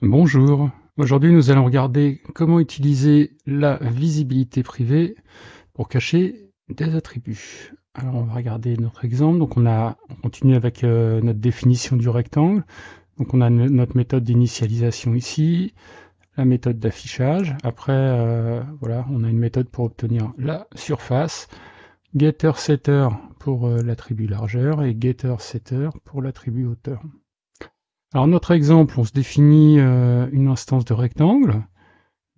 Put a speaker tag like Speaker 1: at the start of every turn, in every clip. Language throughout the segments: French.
Speaker 1: Bonjour, aujourd'hui nous allons regarder comment utiliser la visibilité privée pour cacher des attributs. Alors on va regarder notre exemple, donc on, a, on continue avec euh, notre définition du rectangle. Donc on a notre méthode d'initialisation ici, la méthode d'affichage. Après, euh, voilà, on a une méthode pour obtenir la surface, getter setter pour euh, l'attribut largeur et getter setter pour l'attribut hauteur. Alors notre exemple, on se définit euh, une instance de rectangle,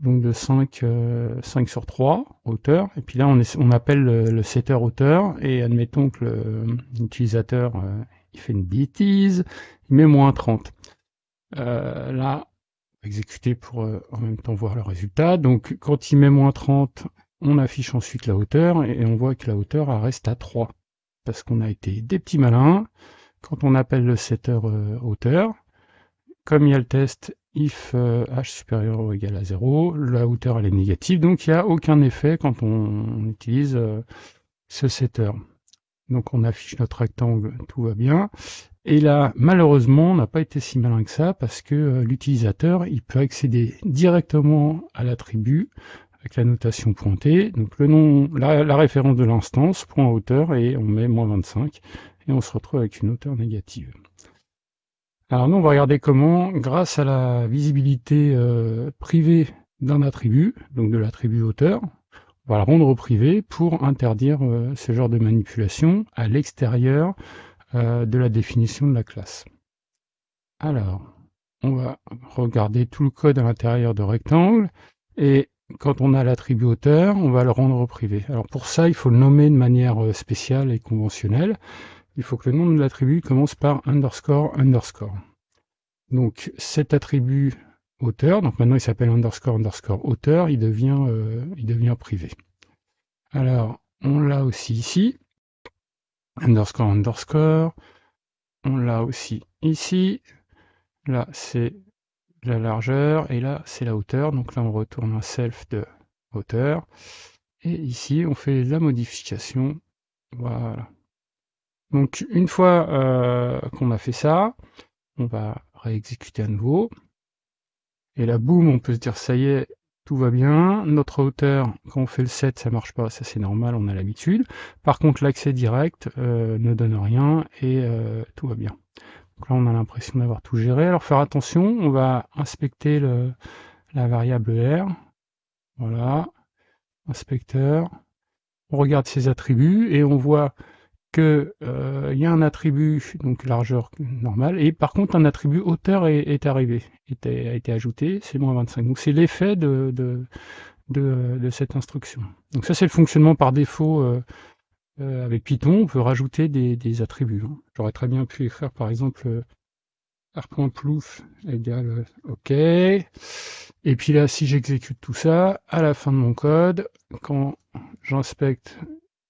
Speaker 1: donc de 5, 5 euh, sur 3 hauteur, et puis là on, on appelle le, setter hauteur, et admettons que l'utilisateur euh, il fait une bêtise, il met moins 30. là, exécuter pour en même temps voir le résultat, donc quand il met moins 30, on affiche ensuite la hauteur, et, on voit que la hauteur reste à 3, parce qu'on a été des petits malins, quand on appelle le setter hauteur, comme il y a le test if euh, h supérieur ou égal à 0, la hauteur elle est négative, donc il n'y a aucun effet quand on, utilise euh, ce setter. Donc on affiche notre rectangle, tout va bien. Et là, malheureusement, on n'a pas été si malin que ça, parce que euh, l'utilisateur, il peut accéder directement à l'attribut avec la notation pointée, donc le nom, la, la référence de l'instance, point hauteur, et on met moins 25, et on se retrouve avec une hauteur négative. Alors nous, on va regarder comment, grâce à la visibilité euh, privée d'un attribut, donc de l'attribut auteur, on va le rendre privé pour interdire euh, ce genre de manipulation à l'extérieur euh, de la définition de la classe. Alors, on va regarder tout le code à l'intérieur de rectangle, et quand on a l'attribut auteur, on va le rendre privé. Alors pour ça, il faut le nommer de manière spéciale et conventionnelle il faut que le nom de l'attribut commence par underscore underscore. Donc cet attribut auteur, donc maintenant il s'appelle underscore underscore auteur, il devient, euh, il devient privé. Alors on l'a aussi ici, underscore underscore, on l'a aussi ici, là c'est la largeur et là c'est la hauteur, donc là on retourne un self de hauteur, et ici on fait la modification, voilà. Donc une fois euh, qu'on a fait ça, on va réexécuter à nouveau. Et là, boum, on peut se dire, ça y est, tout va bien. Notre hauteur, quand on fait le set, ça marche pas, ça c'est normal, on a l'habitude. Par contre, l'accès direct euh, ne donne rien et euh, tout va bien. Donc là, on a l'impression d'avoir tout géré. Alors faire attention, on va inspecter le, la variable R. Voilà, inspecteur. On regarde ses attributs et on voit que euh, y a un attribut donc largeur normale et par contre un attribut hauteur est, arrivé, a été ajouté, c'est moins 25. Donc c'est l'effet de, de, de, cette instruction. Donc ça c'est le fonctionnement par défaut euh, euh, avec Python, on peut rajouter des, attributs. Hein. J'aurais très bien pu écrire par exemple r.plouf égale OK. Et puis là, si j'exécute tout ça, à la fin de mon code, quand j'inspecte,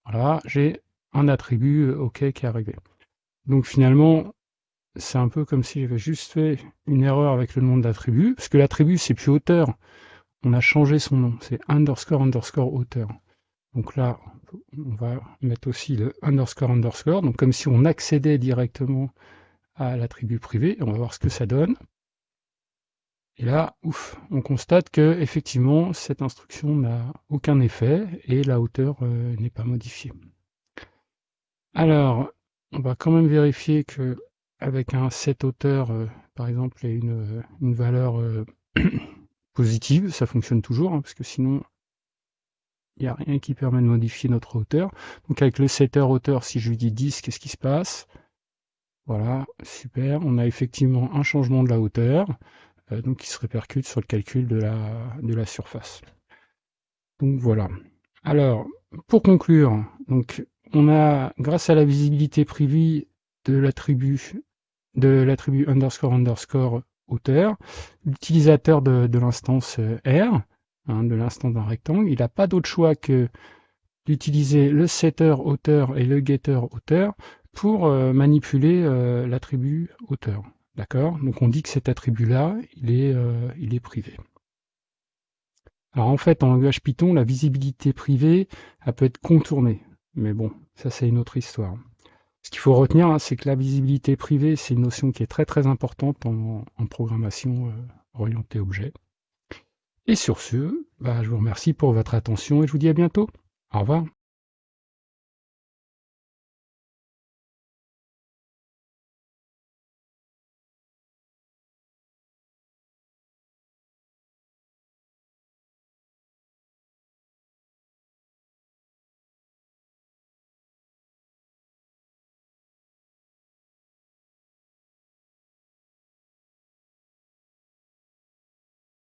Speaker 1: voilà, j'ai un attribut euh, OK qui est arrivé. Donc finalement, c'est un peu comme si j'avais juste fait une erreur avec le nom de l'attribut, parce que l'attribut c'est plus auteur. On a changé son nom, c'est underscore underscore auteur. Donc là, on va mettre aussi le underscore underscore, donc comme si on accédait directement à l'attribut privé, on va voir ce que ça donne. Et là, ouf, on constate que effectivement cette instruction n'a aucun effet et la hauteur euh, n'est pas modifiée. Alors, on va quand même vérifier que avec un set hauteur, euh, par exemple, et une, euh, une valeur euh, positive, ça fonctionne toujours, hein, parce que sinon, il n'y a rien qui permet de modifier notre hauteur. Donc avec le setter hauteur, si je lui dis 10, qu'est-ce qui se passe? Voilà, super, on a effectivement un changement de la hauteur, donc qui se répercute sur le calcul de la, de la surface. Donc voilà. Alors, pour conclure, donc on a, grâce à la visibilité privée de l'attribut de l'attribut underscore underscore hauteur, l'utilisateur de, l'instance euh, R, hein, de l'instance d'un rectangle, il n'a pas d'autre choix que d'utiliser le setter hauteur et le getter hauteur pour euh, manipuler euh, l'attribut hauteur. D'accord? Donc on dit que cet attribut-là, il, est, il est privé. Alors en fait, en langage Python, la visibilité privée, elle peut être contournée. Mais bon, ça c'est une autre histoire. Ce qu'il faut retenir, hein, c'est que la visibilité privée, c'est une notion qui est très très importante en, programmation euh, orienté objet. Et sur ce, bah, je vous remercie pour votre attention et je vous dis à bientôt. Au revoir.